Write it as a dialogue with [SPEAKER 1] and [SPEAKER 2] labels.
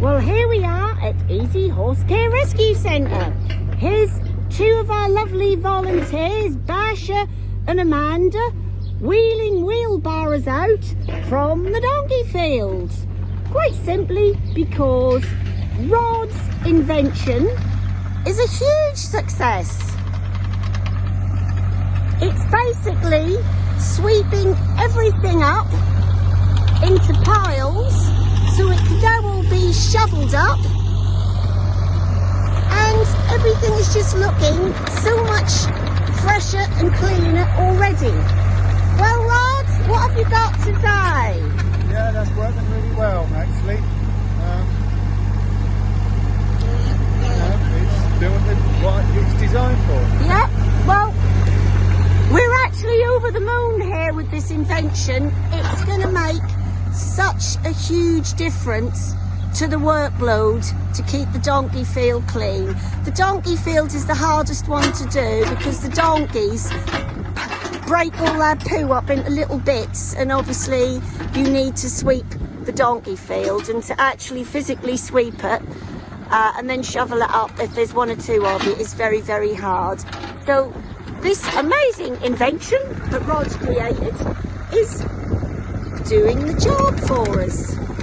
[SPEAKER 1] Well, here we are at Easy Horse Care Rescue Centre. Here's two of our lovely volunteers, Basha and Amanda, wheeling wheelbarrows out from the donkey fields. Quite simply because Rod's invention is a huge success. It's basically sweeping everything up into piles so it can now all be shoveled up and everything is just looking so much fresher and cleaner already. Well Rod, what have you got to say?
[SPEAKER 2] Yeah, that's working really well, actually. Um, it's doing the, what it's designed for.
[SPEAKER 1] Yep, well, we're actually over the moon here with this invention. It's going to make such a huge difference to the workload to keep the donkey field clean. The donkey field is the hardest one to do because the donkeys break all their poo up into little bits and obviously you need to sweep the donkey field and to actually physically sweep it uh, and then shovel it up if there's one or two of it is very very hard. So this amazing invention that Rod's created is doing the job for us.